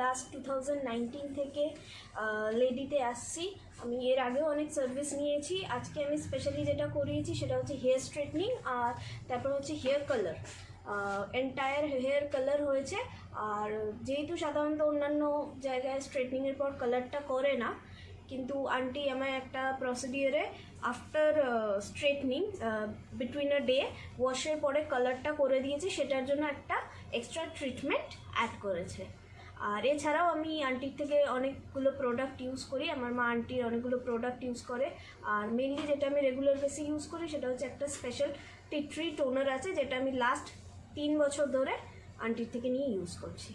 Last two thousand থেকে লেডিতে আসছি। আমি এর আগেও অনেক সার্ভিস নিয়েছি। আজকে আমি স্পেশালি যেটা করিয়েছি সেটা হচ্ছে হেয়ার স্ট্রেটনিং আর তারপর হচ্ছে hair colour entire hair colour হয়েছে। আর যেহেতু সাধারণত অন্যান্য জায়গায় স্ট্রেটনিংয়ের পর কালারটা করে না, কিন্তু আন্টি আমায় একটা প্রসিডিওরে after straightening between a day ওয়াশের পরে কালারটা করে দিয়েছে। সেটার জন্য একটা এক্সট্রা ট্রিটমেন্ট অ্যাড করেছে। আর এছাড়াও আমি আন্টির থেকে অনেকগুলো প্রোডাক্ট ইউজ করি। আমার মা আন্টির অনেকগুলো প্রোডাক্ট ইউজ করে। আর মেনলি যেটা আমি রেগুলার বেসে ইউজ করি সেটা হচ্ছে একটা স্পেশাল টিট্রি টোনার আছে, যেটা আমি লাস্ট তিন বছর ধরে আন্টির থেকে নিয়ে ইউজ করছি।